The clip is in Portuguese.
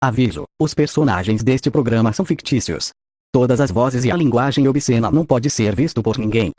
Aviso: os personagens deste programa são fictícios. Todas as vozes e a linguagem obscena não pode ser visto por ninguém.